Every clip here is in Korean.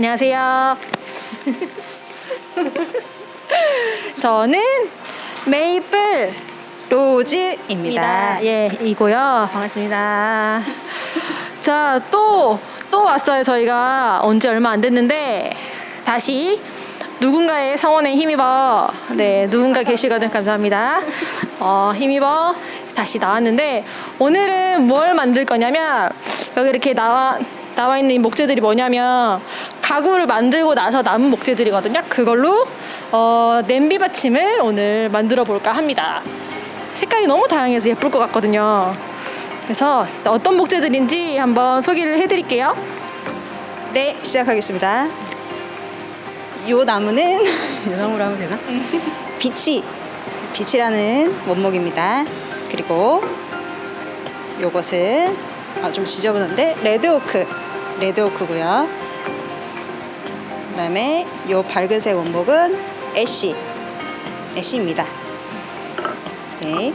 안녕하세요. 저는 메이플 로즈입니다. 예, 이고요. 반갑습니다. 자, 또, 또 왔어요. 저희가 언제 얼마 안 됐는데, 다시 누군가의 성원에 힘입어, 네, 누군가 계시거든. 감사합니다. 어, 힘입어 다시 나왔는데, 오늘은 뭘 만들 거냐면, 여기 이렇게 나와, 나와 있는 이 목재들이 뭐냐면, 가구를 만들고 나서 남은 목재들이거든요. 그걸로, 어, 냄비 받침을 오늘 만들어 볼까 합니다. 색깔이 너무 다양해서 예쁠 것 같거든요. 그래서 어떤 목재들인지 한번 소개를 해드릴게요. 네, 시작하겠습니다. 요 나무는 요 나무로 하면 되나? 비치, 비치라는 원목입니다. 그리고 요것은 아, 좀 지저분한데 레드오크, 레드오크고요. 그다음에 요 밝은색 원목은 애쉬, 애쉬입니다. 네.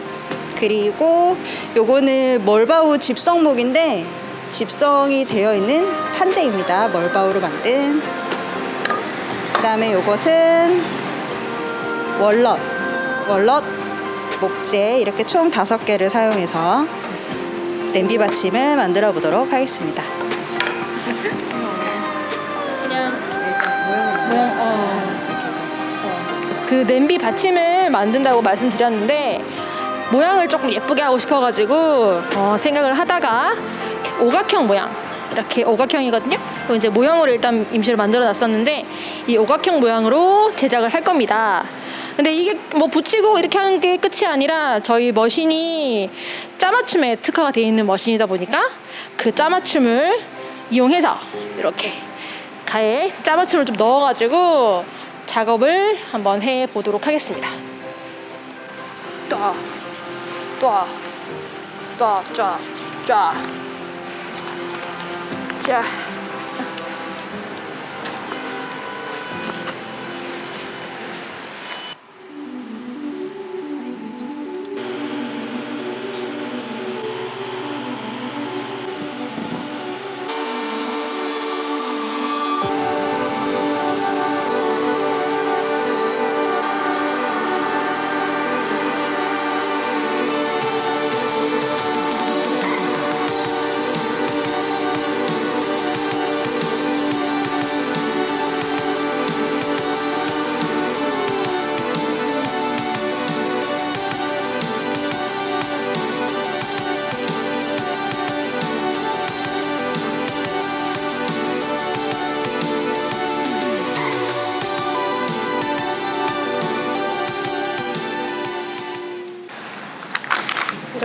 그리고 요거는 멀바우 집성목인데 집성이 되어 있는 한재입니다. 멀바우로 만든. 그 다음에 요것은 월넛, 월넛 목재 이렇게 총 다섯 개를 사용해서 냄비 받침을 만들어 보도록 하겠습니다. 그 냄비 받침을 만든다고 말씀드렸는데 모양을 조금 예쁘게 하고 싶어가지고 어, 생각을 하다가 오각형 모양 이렇게 오각형이거든요. 그리고 이제 모형으로 일단 임시로 만들어 놨었는데 이 오각형 모양으로 제작을 할 겁니다. 근데 이게 뭐 붙이고 이렇게 하는 게 끝이 아니라 저희 머신이 짜맞춤에 특화가 되어 있는 머신이다 보니까 그 짜맞춤을 이용해서 이렇게 가에 짜맞춤을 좀 넣어가지고 작업을 한번 해 보도록 하겠습니다 또또또쫙쫙쫙 자.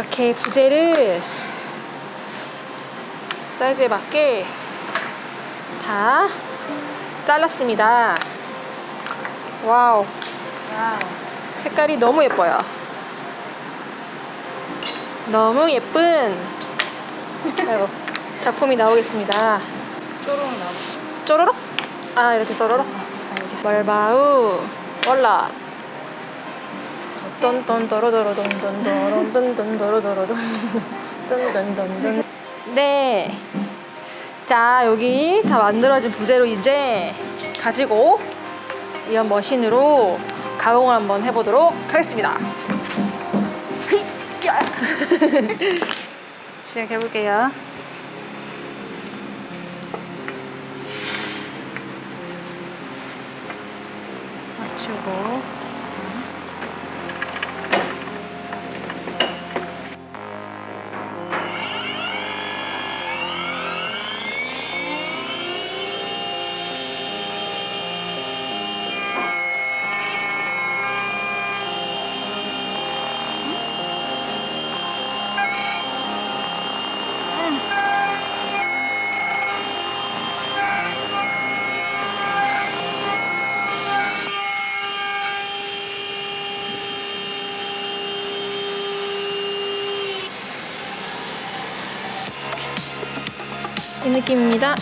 이렇게 부재를 사이즈에 맞게 다 잘랐습니다. 와우. 색깔이 너무 예뻐요. 너무 예쁜 아이고, 작품이 나오겠습니다. 쪼로록 나무. 쪼로록? 아 이렇게 쪼로록? 멀바우 월라 똔똔도로도로돈돈도론돈돈도로도론 네. 자, 여기 다 만들어진 부재로 이제 가지고 이런 머신으로 가공을 한번 해보도록 하겠습니다. 시작해볼게요. 이 느낌입니다.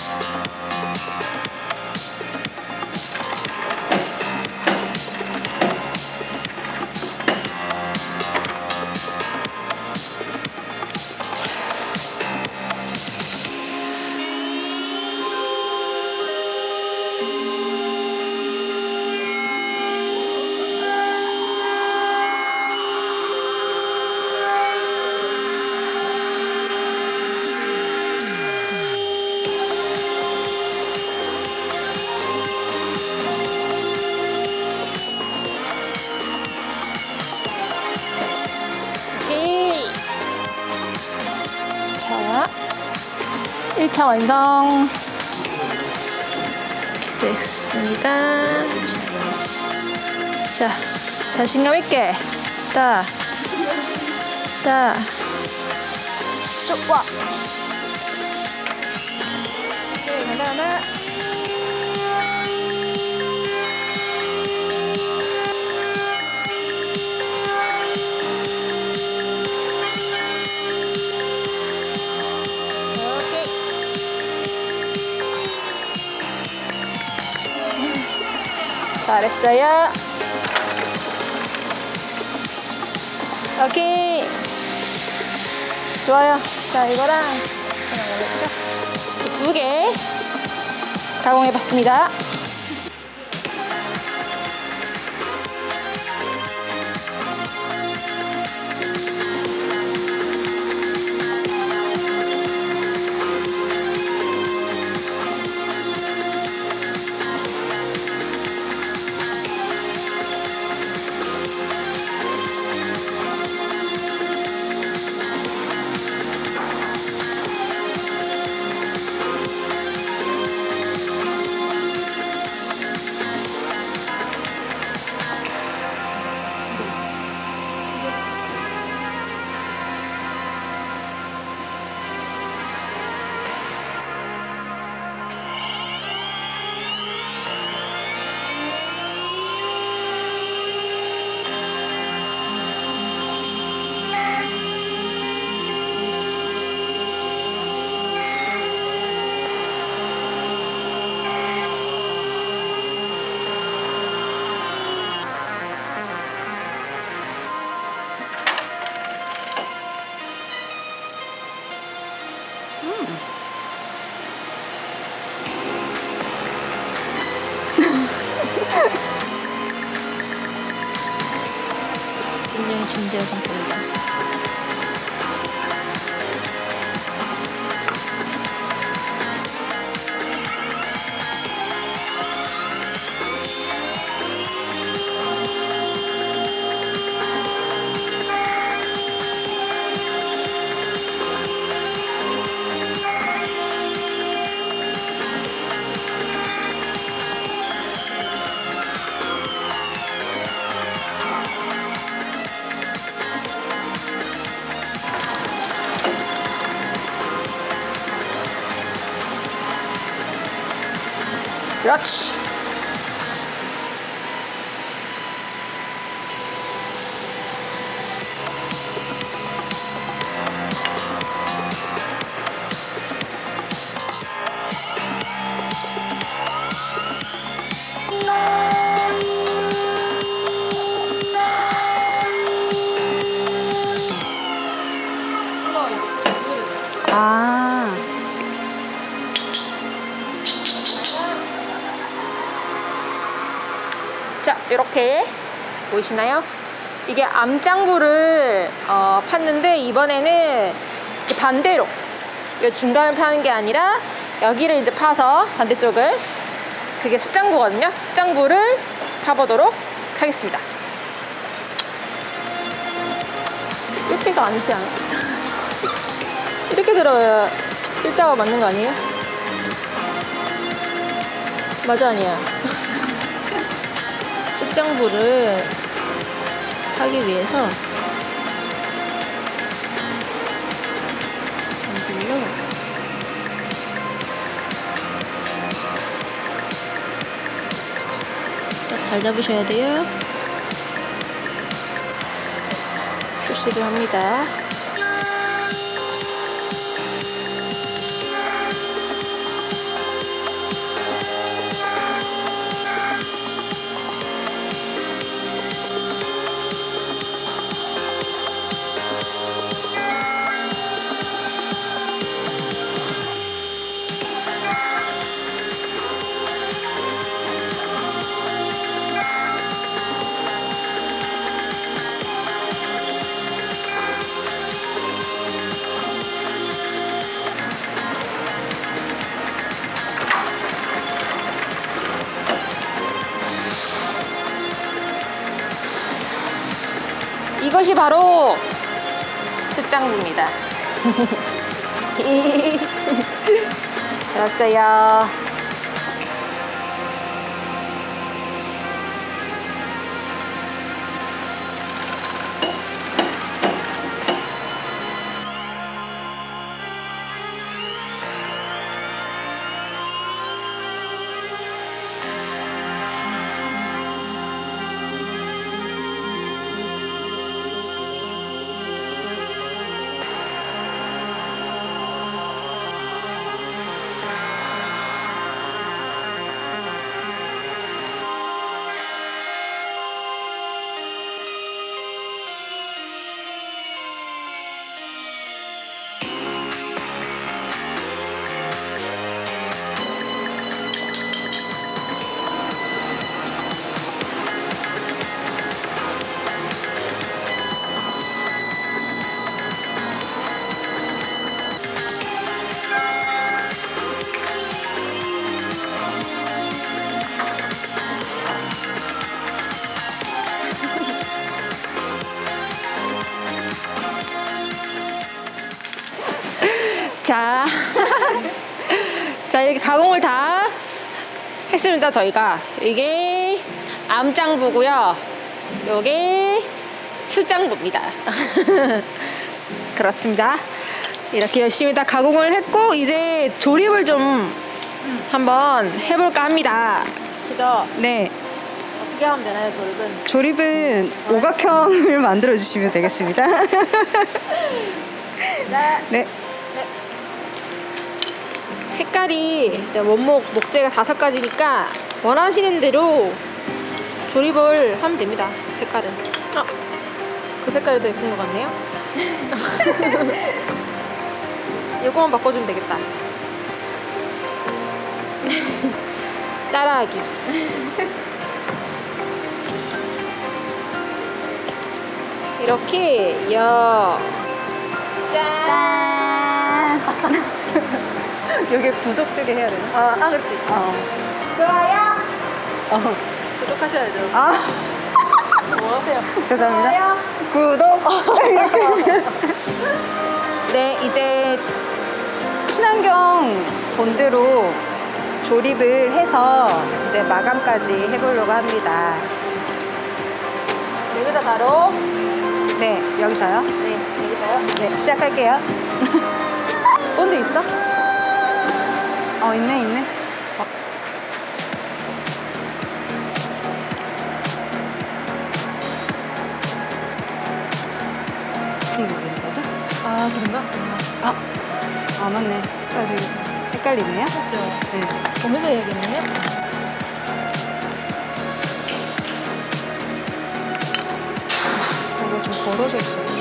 1차 완성. 됐습니다. 자, 자신감 있게. 따. 따. 쭉 와. 오케이, 하나, 하나. 잘했어요. 오케이. 좋아요. 자, 이거랑 두 개 가공해 봤습니다. 그렇지. 아. 보이시나요? 이게 암장구를 어, 팠는데 이번에는 그 반대로 이 중간을 파는 게 아니라 여기를 이제 파서 반대쪽을 그게 숫장구거든요. 숫장구를 파보도록 하겠습니다. 이렇게가 아니지 않아? 이렇게 들어야 일자가 맞는 거 아니에요? 맞아 아니야? 숫장부를 하기 위해서 여기로 딱잘 잡으셔야 돼요. 표시를 합니다. 이것이 바로 숫장부입니다. 좋았어요. 자, 자 이렇게 가공을 다 했습니다. 저희가 이게 암장부고요. 요게 수장부입니다. 그렇습니다. 이렇게 열심히 다 가공을 했고 이제 조립을 좀 한번 해볼까 합니다. 그죠? 네. 어떻게 하면 되나요, 조립은? 조립은 오각형을 만들어 주시면 되겠습니다. 네. 네. 색깔이 원목 목재가 다섯 가지니까 원하시는 대로 조립을 하면 됩니다. 색깔은. 어, 그 색깔이 더 예쁜 것 같네요. 이거만 바꿔주면 되겠다. 따라하기. 이렇게 여. 짠. 여기 구독 되게 해야 되나? 어, 아, 그렇지. 어. 좋아요. 어. 구독하셔야죠. 아, 뭐 하세요? 죄송합니다. 구독. 네, 이제 친환경 본드로 조립을 해서 이제 마감까지 해보려고 합니다. 여기다 바로 네, 여기서요. 네 여기다요. 네, 시작할게요. 본드 있어? 어, 있네, 있네. 어. 이거 그리거든? 아 그런가? 아, 아 맞네. 아, 되게 헷갈리네요. 그렇죠. 네. 보면서 해야겠네요. 이거 좀 벌어져 있어요.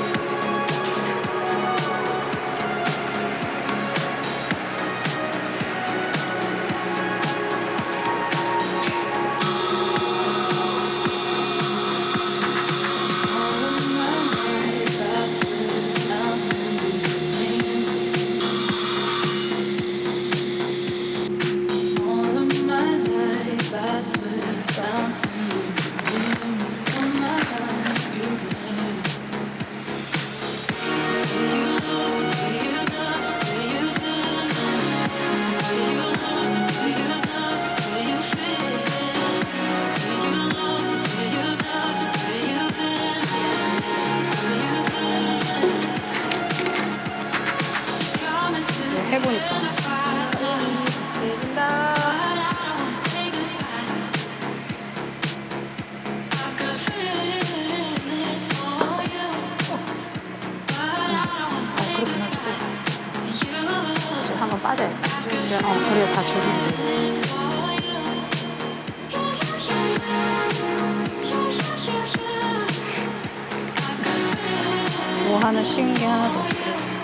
뭐 하나 쉬운 게 하나도 없어요.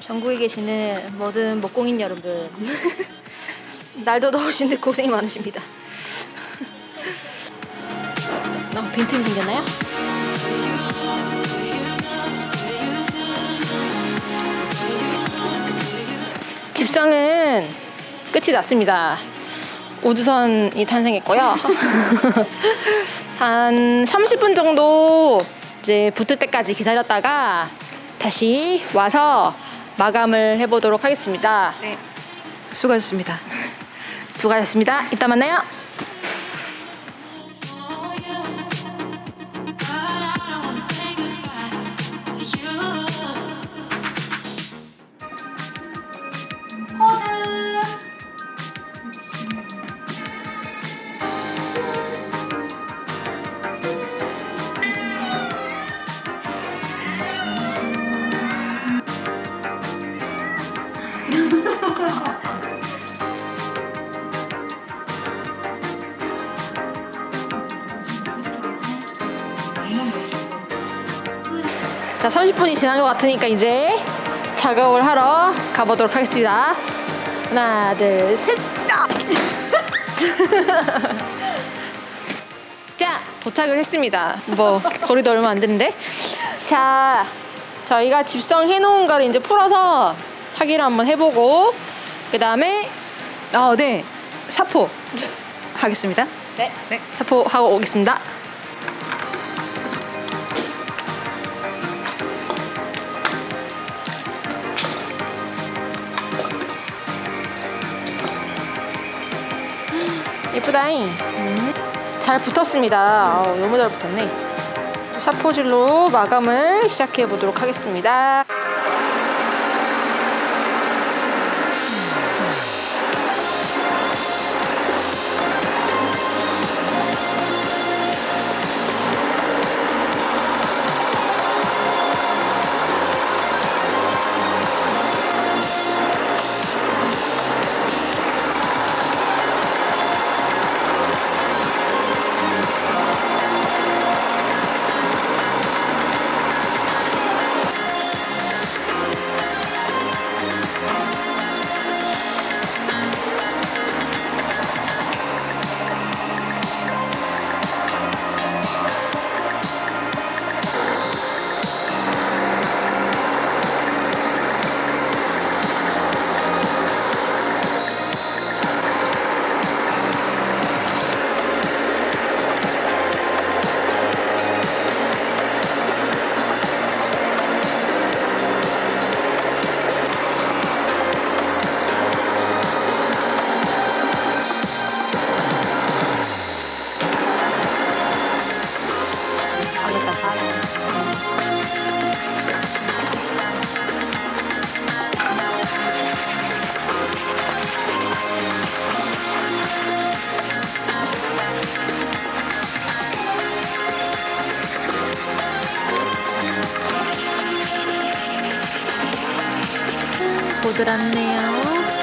전국에 계시는 모든 목공인 여러분 날도 더우신데 고생이 많으십니다 빈틈이 생겼나요? 집상은 끝이 났습니다 우주선이 탄생했고요. 한 30분 정도 이제 붙을 때까지 기다렸다가 다시 와서 마감을 해보도록 하겠습니다. 네. 수고하셨습니다. 수고하셨습니다. 이따 만나요. 자, 30분이 지난 것 같으니까 이제 작업을 하러 가보도록 하겠습니다. 하나, 둘, 셋. 아! 자, 도착을 했습니다. 뭐 거리도 얼마 안 되는데. 자, 저희가 집성해 놓은 거를 이제 풀어서 확인을 한번 해보고 그 다음에 어, 네. 사포 하겠습니다. 네, 네. 사포 하고 오겠습니다. 예쁘다잉. 음, 잘 붙었습니다. 아우, 너무 잘 붙었네. 사포질로 마감을 시작해 보도록 하겠습니다. 보드랍네요.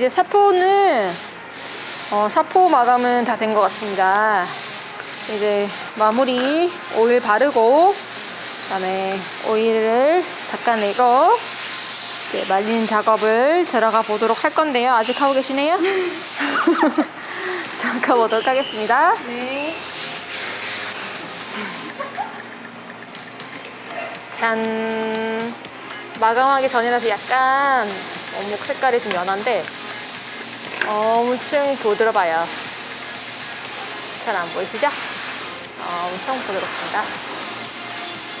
이제 사포는 어, 사포 마감은 다 된 것 같습니다. 이제 마무리 오일 바르고 그 다음에 오일을 닦아내고 이제 말리는 작업을 들어가 보도록 할 건데요. 아직 하고 계시네요? 잠깐 보도록 하겠습니다. 네. 짠 마감하기 전이라서 약간 어묵 색깔이 좀 연한데 엄청 부드러워요. 잘 안 보이시죠? 어, 엄청 부드럽습니다.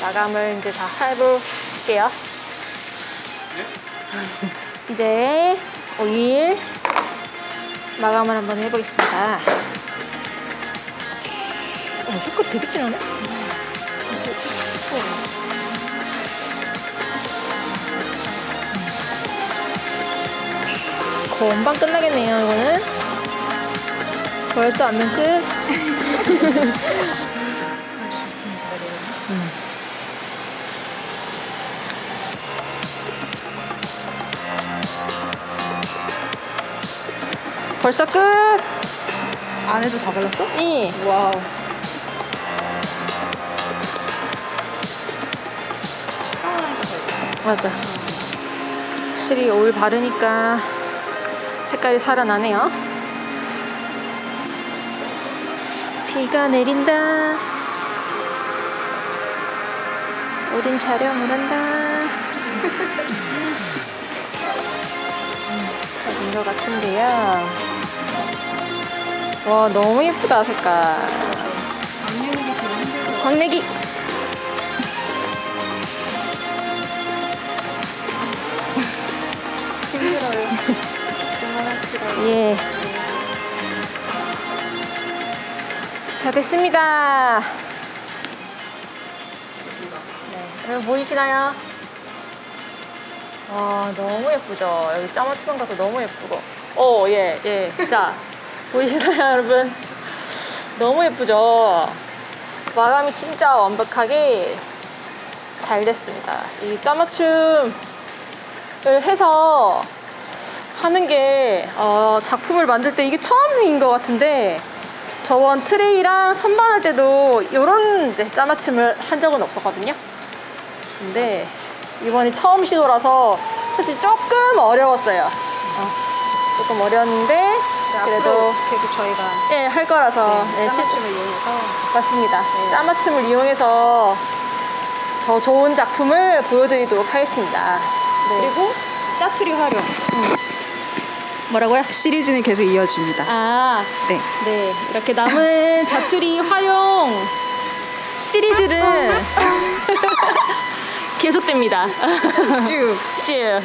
마감을 이제 다 해볼게요. 이제 오일 마감을 한번 해보겠습니다. 어, 색깔 되게 진하네 금방 끝나겠네요, 이거는. 벌써 안면 끝. 음. 벌써 끝. 안에도 다 발랐어? 이 와우. 잘. 맞아. 확실히 오일 바르니까 색깔이 살아나네요. 비가 내린다. 우린 촬영을 한다. 된것 같은데요. 와, 너무 예쁘다, 색깔. 광내기. 힘들어요. 예. 다 됐습니다. 네, 여러분 보이시나요? 와, 너무 예쁘죠? 여기 짜맞추방 가서 너무 예쁘고. 오, 예, 예. 자, 보이시나요, 여러분? 너무 예쁘죠? 마감이 진짜 완벽하게 잘 됐습니다. 이 짜맞춤을 해서 하는 게 어, 작품을 만들 때 이게 처음인 것 같은데 저번 트레이랑 선반할 때도 이런 이제 짜맞춤을 한 적은 없었거든요. 근데 이번이 처음 시도라서 사실 조금 어려웠어요. 어, 조금 어려웠는데 그래도 앞으로 계속 저희가 예, 할 거라서 예, 시- 짜맞춤을 이용해서 맞습니다. 네. 짜맞춤을 이용해서 더 좋은 작품을 보여드리도록 하겠습니다. 네. 그리고 짜투리 활용 뭐라고요? 시리즈는 계속 이어집니다. 아, 네. 네, 이렇게 남은 자투리 활용 시리즈는 계속됩니다. 쭉. 쭉.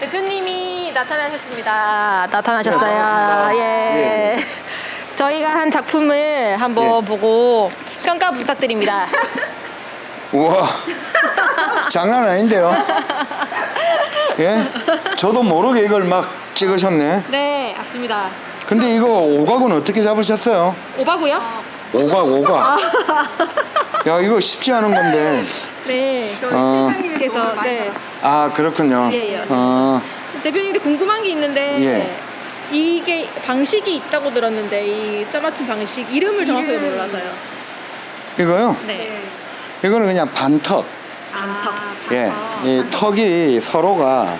대표님이 나타나셨습니다. 나타나셨어요. 네, 예. 예, 저희가 한 작품을 한번 예. 보고 평가 부탁드립니다. 우와 장난 아닌데요 예 저도 모르게 이걸 막 찍으셨네 네, 맞습니다. 근데 이거 오각은 어떻게 잡으셨어요 오바고요? 오각 오각 야 이거 쉽지 않은 건데 네. 저희 어. 실장님이 그래서, 네. 아 그렇군요 예, 예. 어, 대표님한테 궁금한 게 있는데 예. 이게 방식이 있다고 들었는데 이 짜맞춤 방식 이름을 정확하게. 몰라서요. 이거요 네. 이거는 그냥 반턱 안턱. 예, 이 턱이 서로가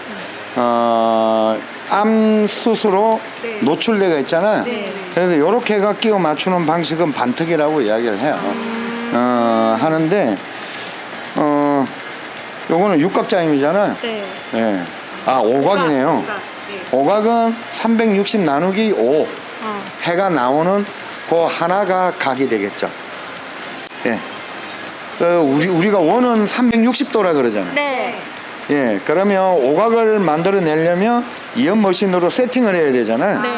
어, 암 수수로 네. 노출되어 있잖아요. 네. 그래서 이렇게가 끼워 맞추는 방식은 반턱이라고 이야기를 해요. 어, 하는데 어, 요거는 육각자임이잖아요. 네. 예. 아, 오각이네요. 오각, 네. 오각 은 360 나누기 5 어. 해가 나오는 그 하나가 각이 되겠죠. 예. 어, 우리 우리가 원은 360도라 그러잖아요. 네. 예, 그러면 오각을 만들어내려면 이연 머신으로 세팅을 해야 되잖아요. 네,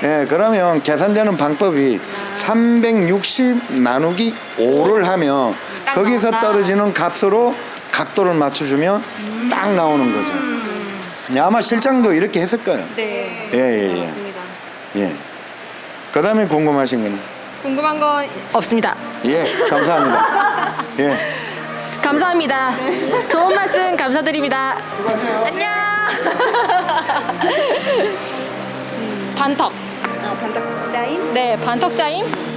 네. 예, 그러면 계산되는 방법이 360 나누기 5를 하면 딱 거기서 나온다. 떨어지는 값으로 각도를 맞춰주면 딱 나오는 거죠. 예, 아마 실장도 이렇게 했을 거예요. 네. 예, 예, 예. 맞습니다. 예. 그 다음에 궁금하신 거는? 궁금한 건 없습니다. 예, 감사합니다. 예. 감사합니다. 좋은 말씀 감사드립니다. 수고하세요. 안녕. 음, 반턱. 아, 반닥 짜임? 네, 반턱 짜임.